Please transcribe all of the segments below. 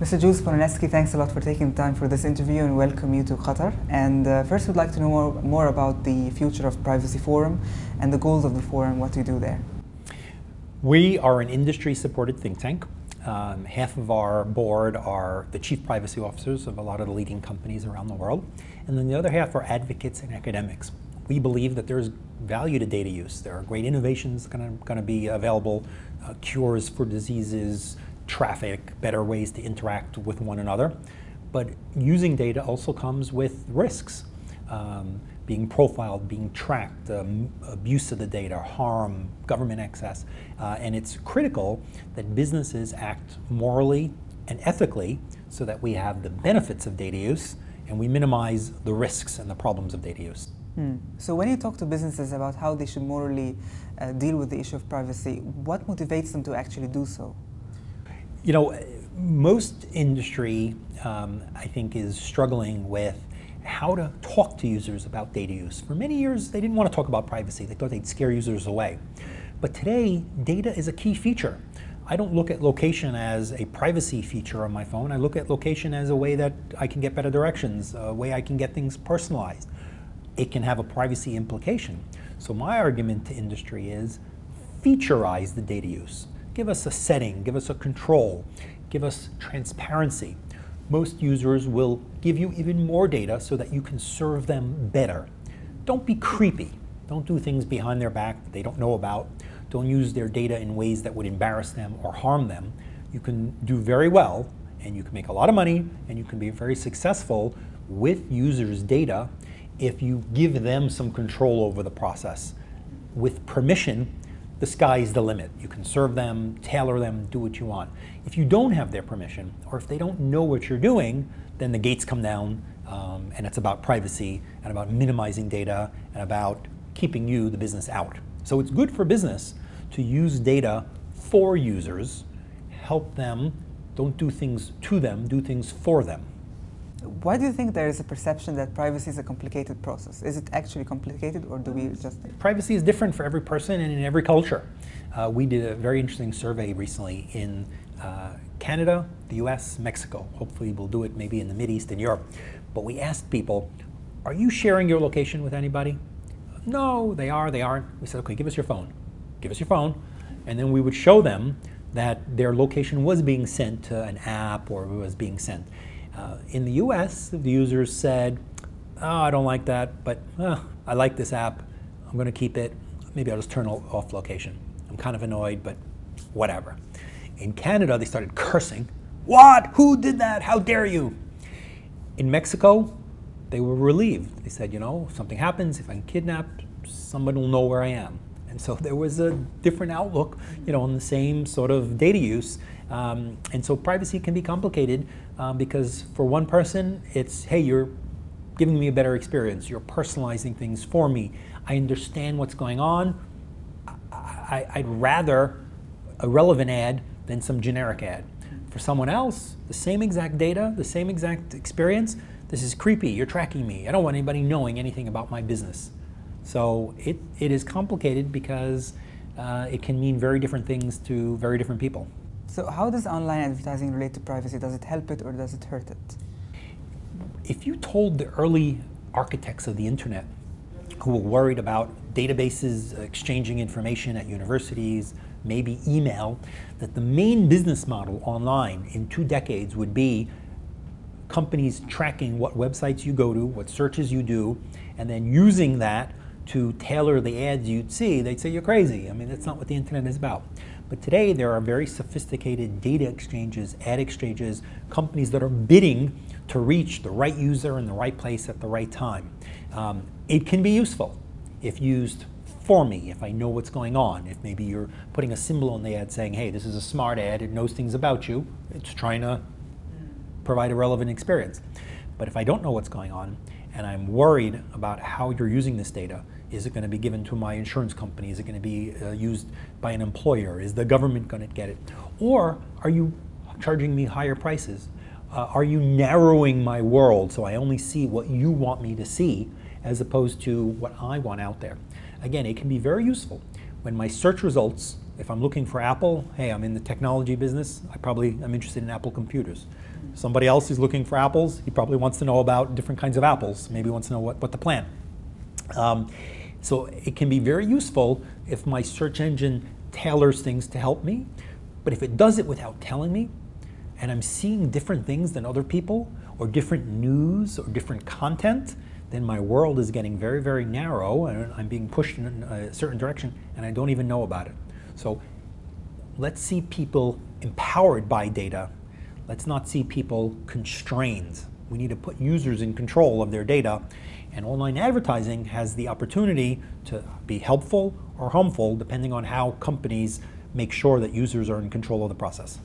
Mr. Jules Polonetsky, thanks a lot for taking the time for this interview and welcome you to Qatar. And uh, first, we'd like to know more, more about the future of Privacy Forum and the goals of the forum, what you do there. We are an industry-supported think tank. Um, half of our board are the chief privacy officers of a lot of the leading companies around the world, and then the other half are advocates and academics. We believe that there's value to data use. There are great innovations going to be available, uh, cures for diseases, traffic, better ways to interact with one another. But using data also comes with risks. Um, being profiled, being tracked, um, abuse of the data, harm, government access. Uh, and it's critical that businesses act morally and ethically so that we have the benefits of data use and we minimize the risks and the problems of data use. Hmm. So when you talk to businesses about how they should morally uh, deal with the issue of privacy, what motivates them to actually do so? You know, most industry, um, I think, is struggling with how to talk to users about data use. For many years, they didn't want to talk about privacy. They thought they'd scare users away. But today, data is a key feature. I don't look at location as a privacy feature on my phone. I look at location as a way that I can get better directions, a way I can get things personalized. It can have a privacy implication. So my argument to industry is featureize the data use. Give us a setting, give us a control, give us transparency most users will give you even more data so that you can serve them better. Don't be creepy. Don't do things behind their back that they don't know about. Don't use their data in ways that would embarrass them or harm them. You can do very well and you can make a lot of money and you can be very successful with users' data if you give them some control over the process with permission the sky is the limit. You can serve them, tailor them, do what you want. If you don't have their permission, or if they don't know what you're doing, then the gates come down, um, and it's about privacy, and about minimizing data, and about keeping you, the business, out. So it's good for business to use data for users, help them, don't do things to them, do things for them. Why do you think there is a perception that privacy is a complicated process? Is it actually complicated or do we just... Privacy is different for every person and in every culture. Uh, we did a very interesting survey recently in uh, Canada, the US, Mexico. Hopefully we'll do it maybe in the Mid East and Europe. But we asked people, are you sharing your location with anybody? No, they are, they aren't. We said, okay, give us your phone. Give us your phone. And then we would show them that their location was being sent to an app or was being sent. Uh, in the US, the users said, oh, I don't like that, but uh, I like this app. I'm going to keep it. Maybe I'll just turn off location. I'm kind of annoyed, but whatever. In Canada, they started cursing. What? Who did that? How dare you? In Mexico, they were relieved. They said, you know, if something happens, if I'm kidnapped, someone will know where I am. And so there was a different outlook, you know, on the same sort of data use. Um, and so privacy can be complicated um, because for one person, it's, hey, you're giving me a better experience. You're personalizing things for me. I understand what's going on. I, I'd rather a relevant ad than some generic ad. For someone else, the same exact data, the same exact experience, this is creepy, you're tracking me. I don't want anybody knowing anything about my business. So it, it is complicated because uh, it can mean very different things to very different people. So how does online advertising relate to privacy? Does it help it or does it hurt it? If you told the early architects of the internet who were worried about databases exchanging information at universities, maybe email, that the main business model online in two decades would be companies tracking what websites you go to, what searches you do, and then using that to tailor the ads you'd see, they'd say you're crazy. I mean, that's not what the internet is about. But today there are very sophisticated data exchanges, ad exchanges, companies that are bidding to reach the right user in the right place at the right time. Um, it can be useful if used for me, if I know what's going on. If maybe you're putting a symbol on the ad saying, hey, this is a smart ad, it knows things about you, it's trying to provide a relevant experience. But if I don't know what's going on, and I'm worried about how you're using this data, is it going to be given to my insurance company? Is it going to be uh, used by an employer? Is the government going to get it? Or are you charging me higher prices? Uh, are you narrowing my world so I only see what you want me to see as opposed to what I want out there? Again, it can be very useful when my search results If I'm looking for Apple, hey, I'm in the technology business. I probably am interested in Apple computers. Somebody else is looking for apples. He probably wants to know about different kinds of apples. Maybe wants to know what, what to plant. Um, so it can be very useful if my search engine tailors things to help me. But if it does it without telling me, and I'm seeing different things than other people, or different news, or different content, then my world is getting very, very narrow, and I'm being pushed in a certain direction, and I don't even know about it. So let's see people empowered by data. Let's not see people constrained. We need to put users in control of their data. And online advertising has the opportunity to be helpful or harmful depending on how companies make sure that users are in control of the process.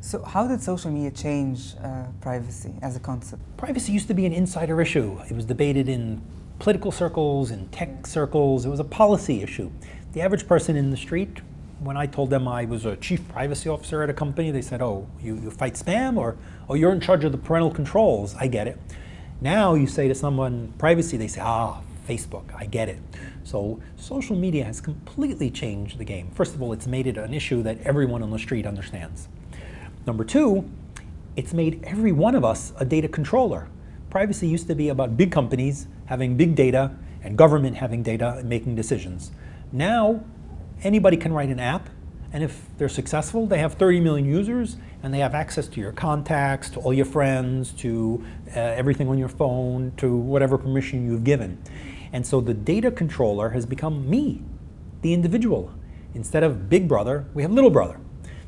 So how did social media change uh, privacy as a concept? Privacy used to be an insider issue. It was debated in political circles, in tech circles. It was a policy issue. The average person in the street, when I told them I was a chief privacy officer at a company, they said, oh, you, you fight spam or, oh, you're in charge of the parental controls. I get it. Now you say to someone privacy, they say, ah, Facebook, I get it. So social media has completely changed the game. First of all, it's made it an issue that everyone on the street understands. Number two, it's made every one of us a data controller. Privacy used to be about big companies having big data and government having data and making decisions. Now, anybody can write an app, and if they're successful, they have 30 million users, and they have access to your contacts, to all your friends, to uh, everything on your phone, to whatever permission you've given. And so the data controller has become me, the individual. Instead of big brother, we have little brother.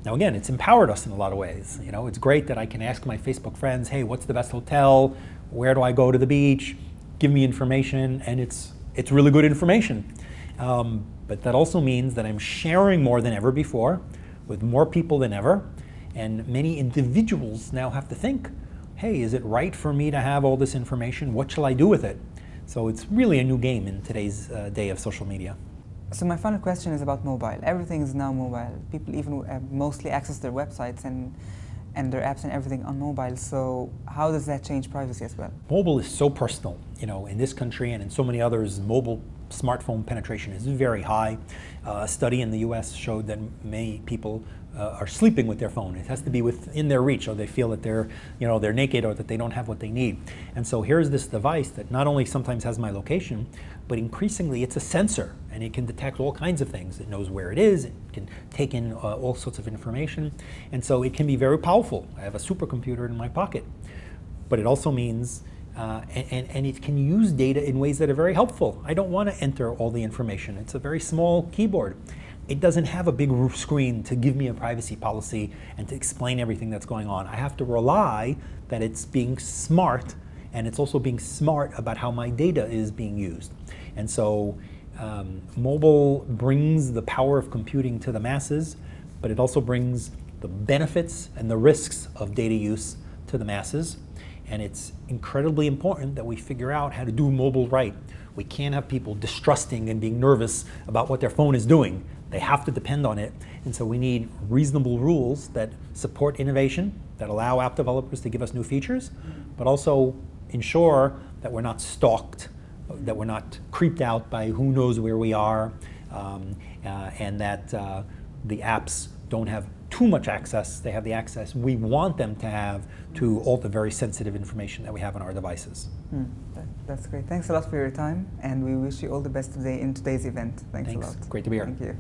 Now again, it's empowered us in a lot of ways. You know, it's great that I can ask my Facebook friends, hey, what's the best hotel? Where do I go to the beach? Give me information, and it's, it's really good information. Um, but that also means that I'm sharing more than ever before with more people than ever. And many individuals now have to think, hey, is it right for me to have all this information? What shall I do with it? So it's really a new game in today's uh, day of social media. So my final question is about mobile. Everything is now mobile. People even uh, mostly access their websites and and their apps and everything on mobile. So how does that change privacy as well? Mobile is so personal. You know, in this country and in so many others, mobile smartphone penetration is very high. Uh, a study in the U.S. showed that many people uh, are sleeping with their phone. It has to be within their reach, or they feel that they're, you know, they're naked, or that they don't have what they need. And so here's this device that not only sometimes has my location, but increasingly it's a sensor, and it can detect all kinds of things. It knows where it is. It can take in uh, all sorts of information, and so it can be very powerful. I have a supercomputer in my pocket, but it also means uh, and, and, it can use data in ways that are very helpful. I don't want to enter all the information. It's a very small keyboard. It doesn't have a big screen to give me a privacy policy and to explain everything that's going on. I have to rely that it's being smart and it's also being smart about how my data is being used. And so um, mobile brings the power of computing to the masses, but it also brings the benefits and the risks of data use to the masses. And it's incredibly important that we figure out how to do mobile right. We can't have people distrusting and being nervous about what their phone is doing. They have to depend on it. And so we need reasonable rules that support innovation, that allow app developers to give us new features, but also ensure that we're not stalked, that we're not creeped out by who knows where we are, um, uh, and that uh, the apps don't have too much access, they have the access we want them to have to all the very sensitive information that we have on our devices. Mm, that, that's great. Thanks a lot for your time, and we wish you all the best today in today's event. Thanks, Thanks. a lot. Great to be here. Thank you.